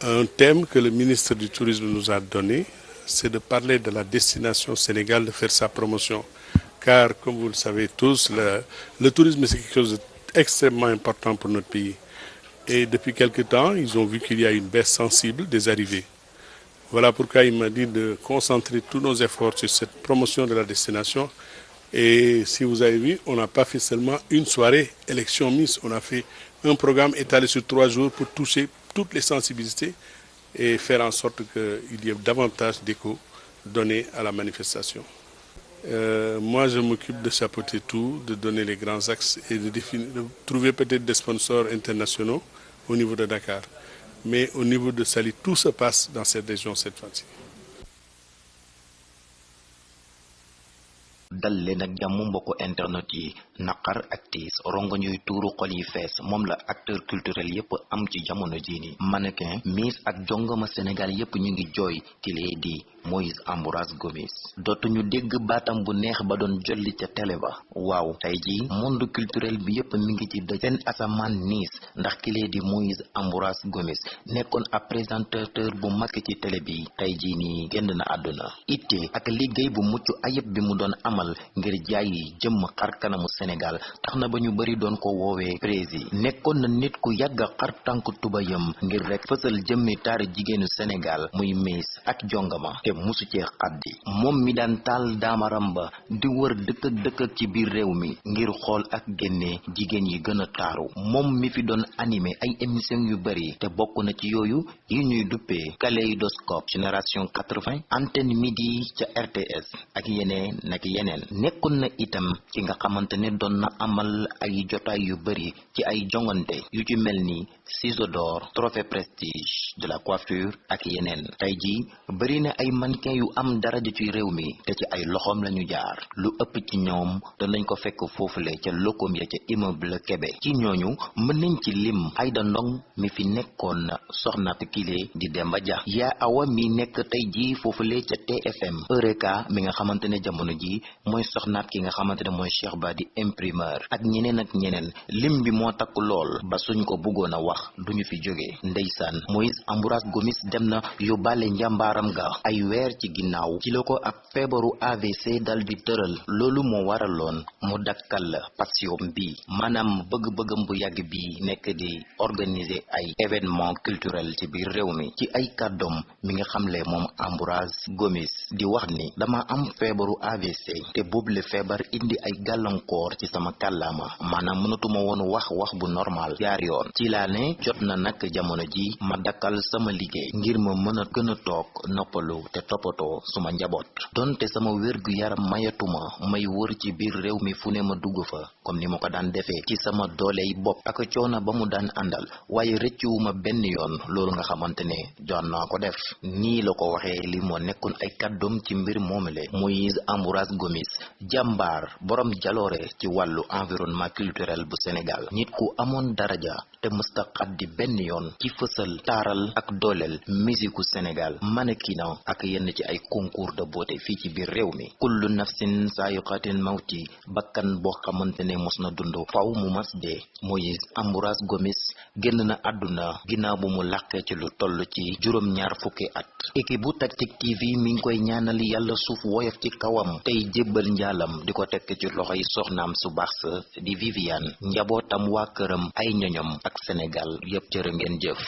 Un thème que le ministre du Tourisme nous a donné, c'est de parler de la destination Sénégal, de faire sa promotion. Car, comme vous le savez tous, le, tourisme, c'est quelque chose d'extrêmement important pour notre pays. Et depuis quelque temps, ils ont vu qu'il y a une baisse sensible des arrivées. Voilà pourquoi il m'a dit de concentrer tous nos efforts sur cette promotion de la destination. Et si vous avez vu, on n'a pas fait seulement une soirée élection Miss, on a fait un programme étalé sur trois jours pour toucher toutes les sensibilités et faire en sorte qu'il y ait davantage d'écho donné à la manifestation. Euh, moi, je m'occupe de chapeauter tout, de donner les grands axes et de, définir, de trouver peut-être des sponsors internationaux au niveau de Dakar. Mais au niveau de Sali, tout se passe dans cette région cette fois-ci. Dal leen ak jàmm mbokku internet yi. Naqar ak tiis rongoñ yuy tuuru xol yi fees moom la acteur culturel yépp am ci jamono jii ni mannequin miss ak jongama sénégal yépp ñu ngi jooy kilee di Moïse Ambroise Gomis. Dootuñu dégg baatam bu neex ba doon jolli ca télé ba. Waaw tey ji monde culturel bi yépp mi ngi ci dëj. Seen asamaan ndax kilee di Moïse Ambroise Gomis nekkoon ab présentateur bu mag ci télé bi. Tey ji nii génn na àdduna. Itte ak liggéey bu mucc ayib bi mu doon amal ngir jaay jëmm xar kanamu Sénégal tax na ba ñu bari doon ko woowee prési nekkoon na nit ku yàgg xar tànk tubayam ngir rek fësal jëmmi taari jigéenu Sénégal muy miis ak jongama te musu cee xaddi. moom mi daan taal daamaram ba di wër dëkk dëkk ci biir mi ngir ak génne jigéen yi gën a mi fi doon animé ay émission yu bari te bokk na ci yooyu yi ñuy duppee kaléidoscope. Génération 80 antenne midi ca RTS ak yeneen yeneen nekkoon na itam ki nga xamante ne doon na amal ay jotaay yu bari ci ay jongante yu ci ni ciseau d'or trophée prestige de la coiffure ak yeneen. Tey na ay mannequin yu am daraja ci réew mi te ci ay loxoom lañu jaar. Lu ëpp ci ñoom danañ ko fekk foofule ca lokom ya ca immeuble Kébé. Ci ñooñu mën nañ ci lim Aïda Ndong mi fi nekkoon soxnaat kile di Demba yaa awa mi nekk tey ji foofule ca TFM Eureka mi nga xamante jamono ji mooy soxnaat ki nga xamante ne Cheikh di imprimeur. Ak ñeneen ak ñeneen lim bi moo takk lool ba suñ ko wax duñu fi jóge. Ndeysaan Moïse Ambroise Gomis dem na yóbbaale njàmbaaram ga. Ay weer ci ginnaaw ci la ko ab AVC dal di tëral. Loolu moo waraloon mu dakkal passion bi maanaam bëgg-bëggam bu yàgg bi nekk di organiser ay événement culturel ci biir réew mi. Ci ay kàddoom mi nga xamle moom Ambroise Gomis di wax ni dama am feebaru AVC te boobule feebar indi ay gàllankoor ci sama kàllaama. Maanaam mënatuma woon wax wax bu normal jaar yoon. Ci laa ne jot na nag jamono ji ma dakkal sama liggéey ngir ma mën a gën a te toppatoo suma njaboot donte sama mayatuma may wër ci biir réew mi fu ne ma dugg fa comme ni ma ko daan defee ci sama dooley bopp ak coono ba mu daan àndal waaye rëccuwuma benn yoon loolu nga xamante ne joon naa ko def. Nii la ko li ay ci mbir Moïse Gomis jàmbaar borom jaloore ci wàllu environnement culturel bu Sénégal. Nit ku amoon daraja te mësta xaddi benn yoon ci fësal taaral ak dooleel musiku Sénégal mannequinat ak yenn ci ay concours de beauté fii ci biir réew mi. Kullu nafsin saayiqatin mawti bakkan boo xamante ne mos na dund faw mu mas dee Moïse Ambroise Gomis génn na àdduna ginnaaw bu mu làqee ci lu ci juróom-ñaar fukki at. Équipe bu Tactic TV mi ngi koy ñaanal yàlla suuf woyof ci kawam tey jébbal njaalam di ko tekk ci loxoy soxnaam su baax sa di Viviane. Njabootam waa këram ay ñoñom ak Sénégal yépp jërë ngeen jëf